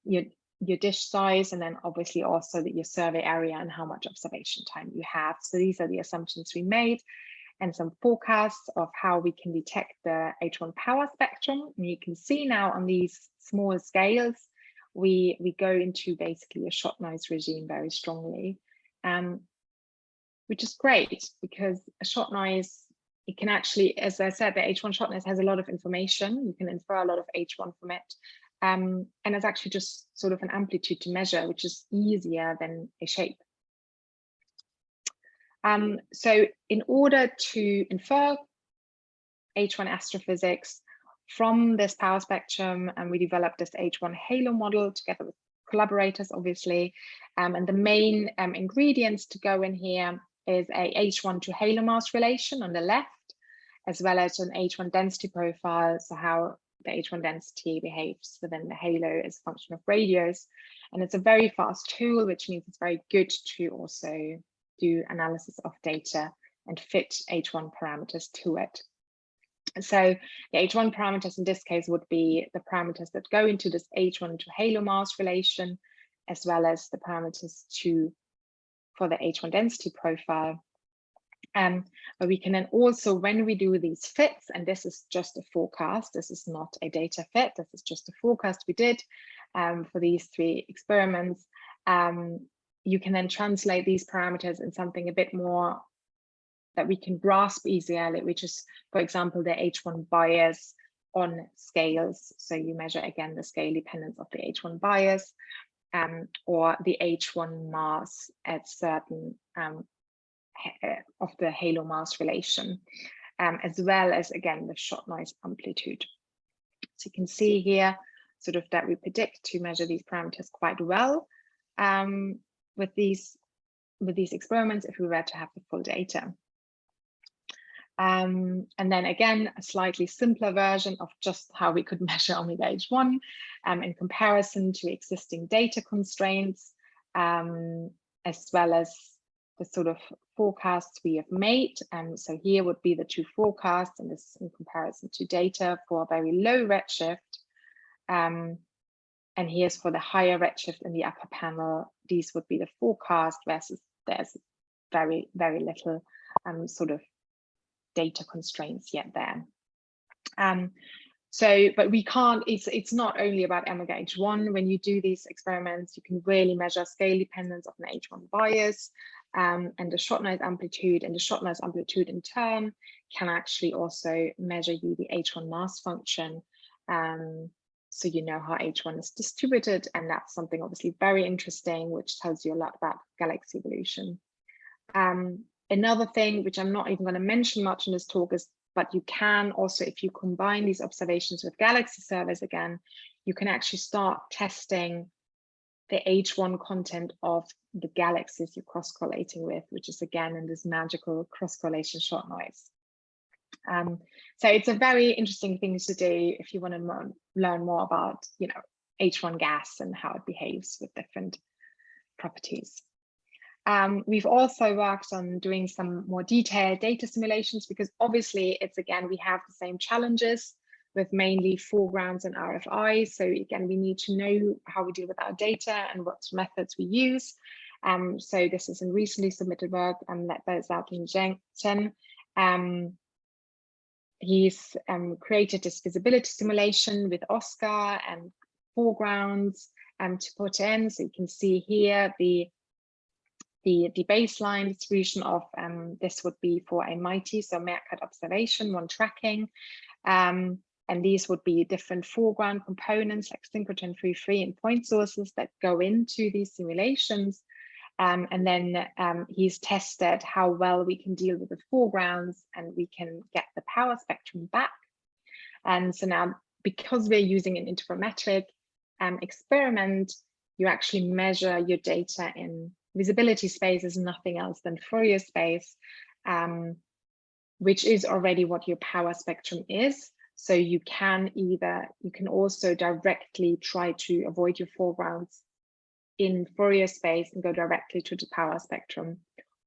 your, your dish size, and then obviously also that your survey area and how much observation time you have. So these are the assumptions we made and some forecasts of how we can detect the H1 power spectrum. And you can see now on these small scales, we, we go into basically a shot noise regime very strongly, um, which is great because a shot noise, it can actually, as I said, the H1 shot noise has a lot of information. You can infer a lot of H1 from it. Um, and it's actually just sort of an amplitude to measure, which is easier than a shape. Um, so in order to infer H1 astrophysics from this power spectrum, and we developed this H1 halo model together with collaborators, obviously. Um, and the main um, ingredients to go in here is a H1 to halo mass relation on the left, as well as an H1 density profile, so how the H1 density behaves within the halo as a function of radius. And it's a very fast tool, which means it's very good to also do analysis of data and fit H1 parameters to it. So the H1 parameters in this case would be the parameters that go into this H1 to halo mass relation, as well as the parameters to for the H1 density profile. Um, but we can then also, when we do these fits, and this is just a forecast, this is not a data fit, this is just a forecast we did um, for these three experiments, um, you can then translate these parameters in something a bit more that we can grasp easier, which is, for example, the H1 bias on scales. So you measure again the scale dependence of the H1 bias um, or the H1 mass at certain um, uh, of the halo mass relation, um, as well as again the shot noise amplitude. So you can see here sort of that we predict to measure these parameters quite well. Um, with these with these experiments if we were to have the full data. Um, and then again, a slightly simpler version of just how we could measure omega H1 um, in comparison to existing data constraints, um, as well as the sort of forecasts we have made. Um, so here would be the two forecasts, and this in comparison to data for a very low redshift. Um, and here's for the higher redshift in the upper panel, these would be the forecast versus there's very, very little um, sort of data constraints yet there. Um, so, but we can't, it's, it's not only about omega H1. When you do these experiments, you can really measure scale dependence of an H1 bias um, and the shot noise amplitude and the shot noise amplitude in turn can actually also measure you the H1 mass function. Um, so you know how H1 is distributed and that's something obviously very interesting, which tells you a lot about galaxy evolution. Um, another thing, which I'm not even going to mention much in this talk is but you can also, if you combine these observations with Galaxy surveys again, you can actually start testing the H1 content of the galaxies you're cross-correlating with, which is again in this magical cross-correlation short noise. Um, so it's a very interesting thing to do if you want to learn more about, you know, H1 gas and how it behaves with different properties. Um, we've also worked on doing some more detailed data simulations because obviously it's again, we have the same challenges with mainly foregrounds and RFI. So again, we need to know how we deal with our data and what methods we use. Um, so this is a recently submitted work and led by Zhaoting Chen. Um, he's um, created this visibility simulation with OSKAR and foregrounds um, to put in. So you can see here the the, the baseline distribution of um, this would be for a MIGHTEE, so MeerKAT observation, one tracking. Um, and these would be different foreground components like synchrotron 3.3 and point sources that go into these simulations. Um, and then um, he's tested how well we can deal with the foregrounds and we can get the power spectrum back. And so now, because we're using an interferometric um, experiment, you actually measure your data in visibility space is nothing else than Fourier space, um, which is already what your power spectrum is. So you can either, you can also directly try to avoid your foregrounds in Fourier space and go directly to the power spectrum,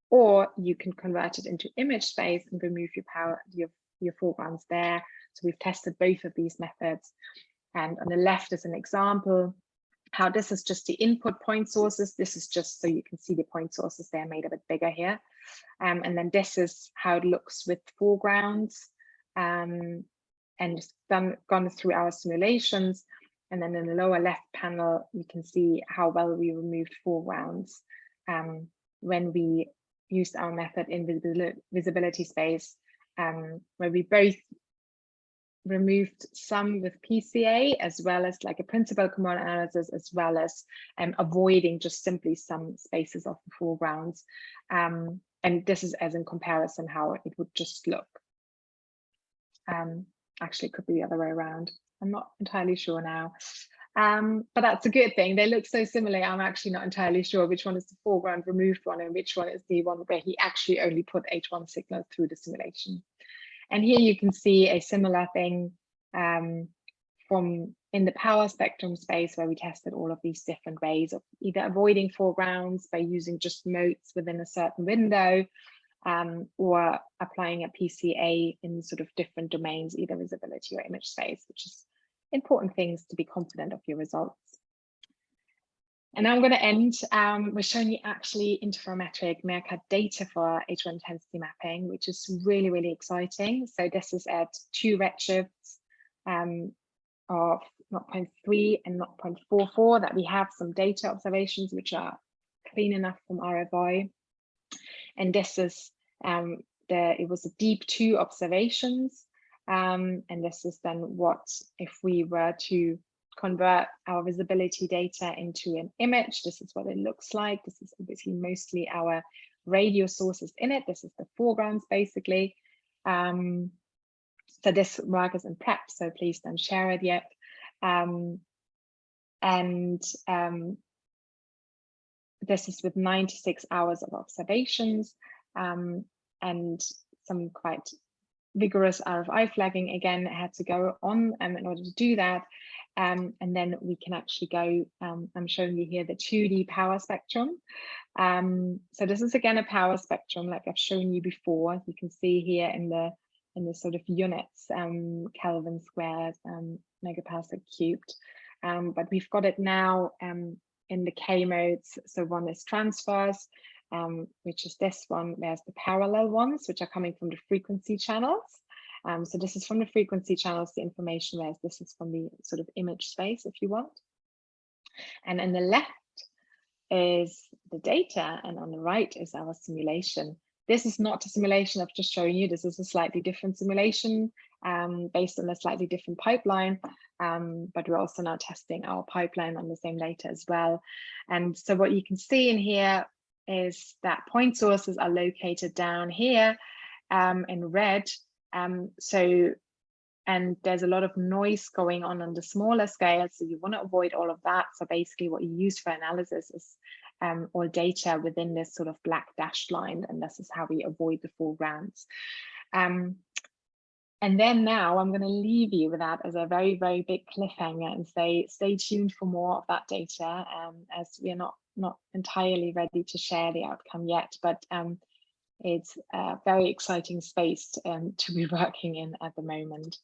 or you can convert it into image space and remove your power, your, your foregrounds there. So we've tested both of these methods. And on the left is an example how this is just the input point sources. This is just so you can see the point sources, they're made a bit bigger here. Um, and then this is how it looks with foregrounds um, and done, gone through our simulations. And then in the lower left panel, you can see how well we removed foregrounds um, when we used our method in visibility space, um, where we both removed some with PCA as well as like a principal component analysis as well as um, avoiding just simply some spaces of the foregrounds. Um, and this is as in comparison how it would just look. Um, actually, it could be the other way around. I'm not entirely sure now. Um, but that's a good thing. They look so similar. I'm actually not entirely sure which one is the foreground removed one and which one is the one where he actually only put H1 signal through the simulation. And here you can see a similar thing um, from in the power spectrum space where we tested all of these different ways of either avoiding foregrounds by using just motes within a certain window um, or applying a PCA in sort of different domains, either visibility or image space, which is important things to be confident of your results. And now I'm going to end um, with showing you actually interferometric MeerKAT data for H1 intensity mapping, which is really, really exciting. So this is at two redshifts um, of 0.3 and 0.44 that we have some data observations which are clean enough from RFI. And this is um, the, it was a DEEP2 observations. Um, and this is then what if we were to convert our visibility data into an image. This is what it looks like. This is obviously mostly our radio sources in it. This is the foregrounds basically. Um, so this work is in prep, so please don't share it yet. Um, and um, this is with 96 hours of observations um, and some quite vigorous RFI flagging again had to go on um, in order to do that. Um, and then we can actually go, um, I'm showing you here the 2D power spectrum. Um, so this is again a power spectrum like I've shown you before. You can see here in the in the sort of units, um, Kelvin squared, um, megaparsec cubed. But we've got it now in the K modes. So one is transverse, which is this one. There's the parallel ones, which are coming from the frequency channels. Um, so this is from the frequency channels, the information, whereas this is from the sort of image space, if you want. And in the left is the data, and on the right is our simulation. This is not a simulation of just showing you, this is a slightly different simulation um, based on a slightly different pipeline, um, but we're also now testing our pipeline on the same data as well. And so what you can see in here is that point sources are located down here um, in red. Um, so, and there's a lot of noise going on on the smaller scale. So you want to avoid all of that. So basically what you use for analysis is um, all data within this sort of black dashed line. And this is how we avoid the foregrounds. Um, and then now I'm going to leave you with that as a very, very big cliffhanger and say, stay tuned for more of that data um, as we are not, not entirely ready to share the outcome yet, but um, it's a very exciting space um, to be working in at the moment.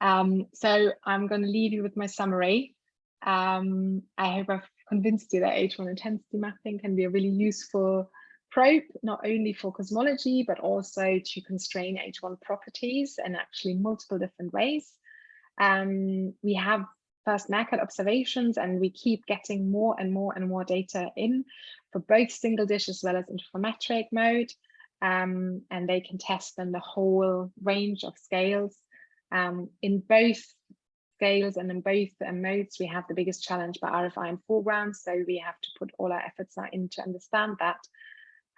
Um, so I'm going to leave you with my summary. Um, I hope I've convinced you that H1 intensity mapping can be a really useful probe, not only for cosmology, but also to constrain H1 properties and actually multiple different ways. Um, we have first MeerKAT observations and we keep getting more and more and more data in for both single dish as well as interferometric mode. Um, and they can test then the whole range of scales. Um, in both scales and in both uh, modes, we have the biggest challenge by RFI and foreground. So we have to put all our efforts now in to understand that.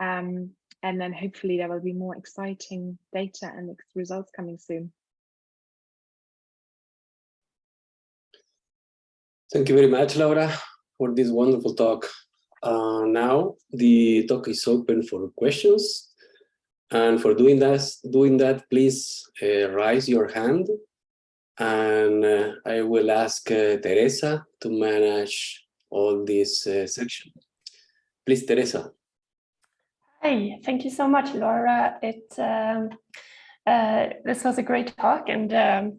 Um, and then hopefully there will be more exciting data and results coming soon. Thank you very much, Laura, for this wonderful talk. Uh, now the talk is open for questions. And for doing that, doing that please uh, raise your hand and uh, I will ask uh, Teresa to manage all this uh, section. Please, Teresa. Hi, thank you so much, Laura. It um, uh, this was a great talk, and um,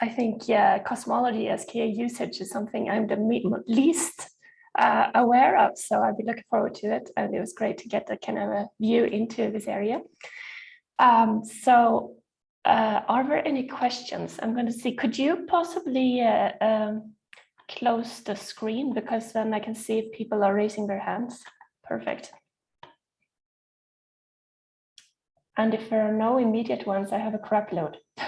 I think yeah, cosmology SKA usage is something I'm the least uh, aware of. So I'll be looking forward to it, and it was great to get a kind of a view into this area. Um, so, uh, are there any questions? I'm going to see. Could you possibly uh, um, close the screen because then I can see if people are raising their hands. Perfect. And if there are no immediate ones, I have a crap load.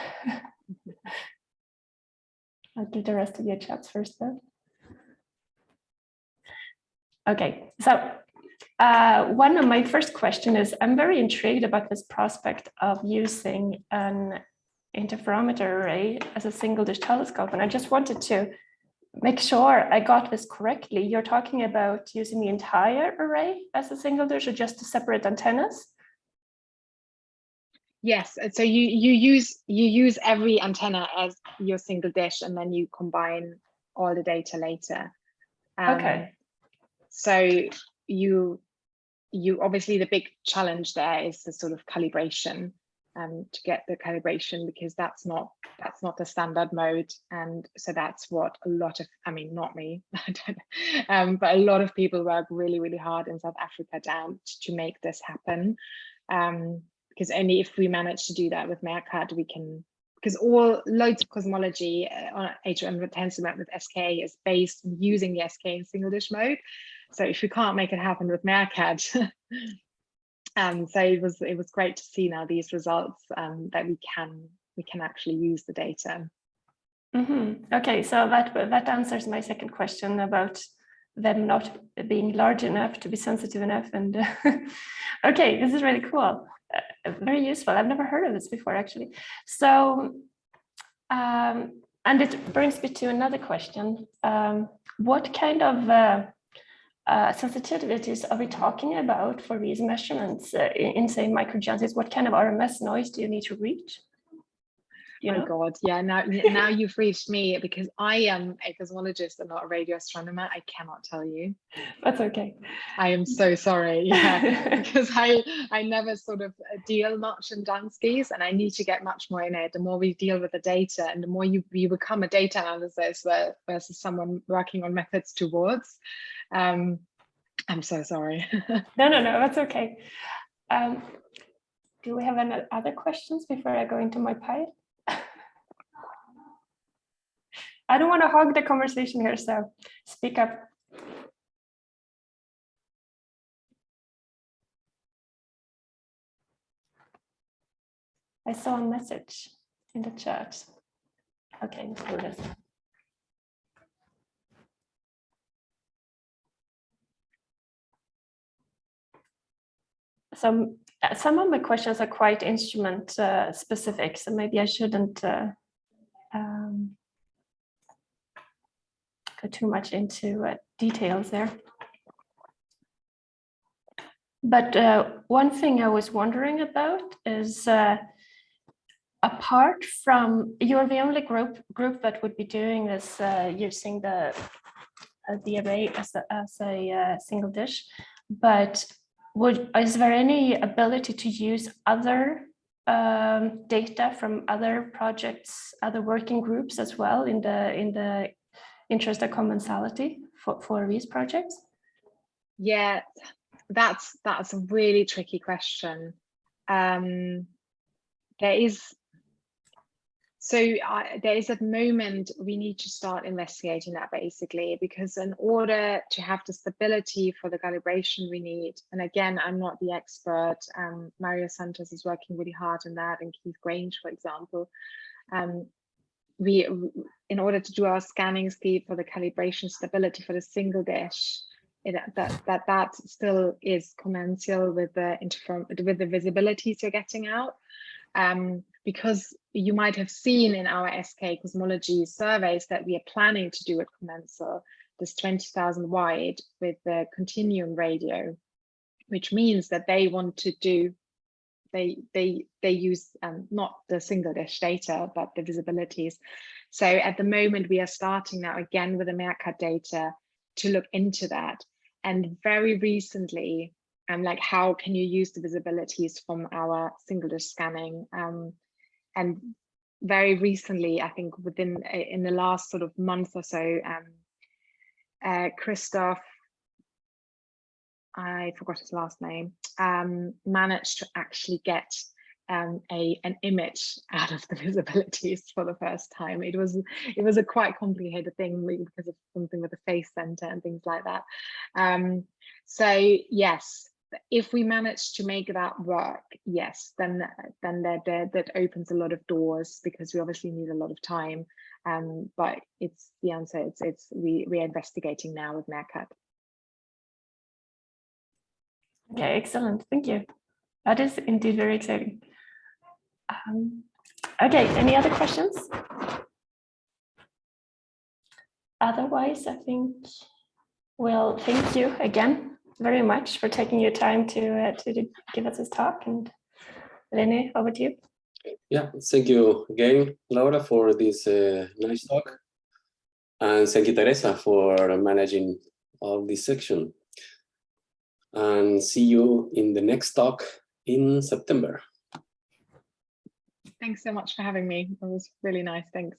I'll do the rest of your chats first then. Okay, so uh, one of my first question is, I'm very intrigued about this prospect of using an interferometer array as a single dish telescope. And I just wanted to make sure I got this correctly. You're talking about using the entire array as a single dish or just to separate antennas? Yes, so you you use you use every antenna as your single dish, and then you combine all the data later. Um, okay. So you you obviously the big challenge there is the sort of calibration um, to get the calibration because that's not that's not the standard mode and so that's what a lot of I mean not me um, but a lot of people work really really hard in South Africa down to make this happen um, because only if we manage to do that with MeerKAT, we can, because all loads of cosmology uh, on H1 tensormap with SK is based using the SK in single dish mode. So if we can't make it happen with MeerKAT, um, so it was it was great to see now these results um, that we can we can actually use the data. Mm -hmm. Okay, so that that answers my second question about them not being large enough to be sensitive enough. And okay, this is really cool very useful. I've never heard of this before, actually. So, um, and it brings me to another question. Um, what kind of uh, uh, sensitivities are we talking about for these measurements uh, in, in, say, microjanskys? What kind of RMS noise do you need to reach? You know? Oh God, yeah. Now, now you've reached me because I am a cosmologist and not a radio astronomer. I cannot tell you. That's okay. I am so sorry. Yeah, because I I never sort of uh, deal much in Janskys, and I need to get much more in it. The more we deal with the data, and the more you you become a data analyst versus someone working on methods towards. Um, I'm so sorry. no, no, no. That's okay. Um, do we have any other questions before I go into my pile? I don't want to hog the conversation here, so speak up. I saw a message in the chat. Okay, let's do this. Some uh, some of my questions are quite instrument uh, specific, so maybe I shouldn't uh, um, too much into uh, details there. But uh, one thing I was wondering about is uh, apart from you're the only group group that would be doing this uh, using the uh, the array as a, as a uh, single dish, but would is there any ability to use other um, data from other projects, other working groups as well in the in the interest of commensality for, for these projects? Yeah, that's that's a really tricky question. Um, there is so I, there is a moment we need to start investigating that basically, because in order to have the stability for the calibration we need, and again, I'm not the expert, um, Mario Santos is working really hard on that, and Keith Grainge, for example. Um, we, in order to do our scanning speed for the calibration stability for the single dish, it, that that that still is commensal with the with the visibilities you're getting out. Um, because you might have seen in our SK cosmology surveys that we are planning to do at Commensal, this 20,000 wide with the continuum radio, which means that they want to do, they they they use um, not the single dish data, but the visibilities. So at the moment, we are starting now again with the MeerKAT data to look into that. And very recently, um, like how can you use the visibilities from our single dish scanning um, and very recently, I think within in the last sort of month or so, um, uh, Christoph, I forgot his last name, um, managed to actually get um, a an image out of the visibilities for the first time. It was it was a quite complicated thing because of something with the phase center and things like that. Um, so yes, if we manage to make that work, yes, then then that that opens a lot of doors because we obviously need a lot of time. Um, but it's the answer. It's it's we we are investigating now with MeerKAT. Okay, excellent. Thank you. That is indeed very exciting. Um, okay, any other questions? Otherwise, I think, well, thank you again very much for taking your time to uh, to give us this talk. And Rene, over to you. Yeah, thank you again, Laura, for this uh, nice talk. And thank you, Teresa, for managing all this section. And see you in the next talk in September. Thanks so much for having me. It was really nice. Thanks.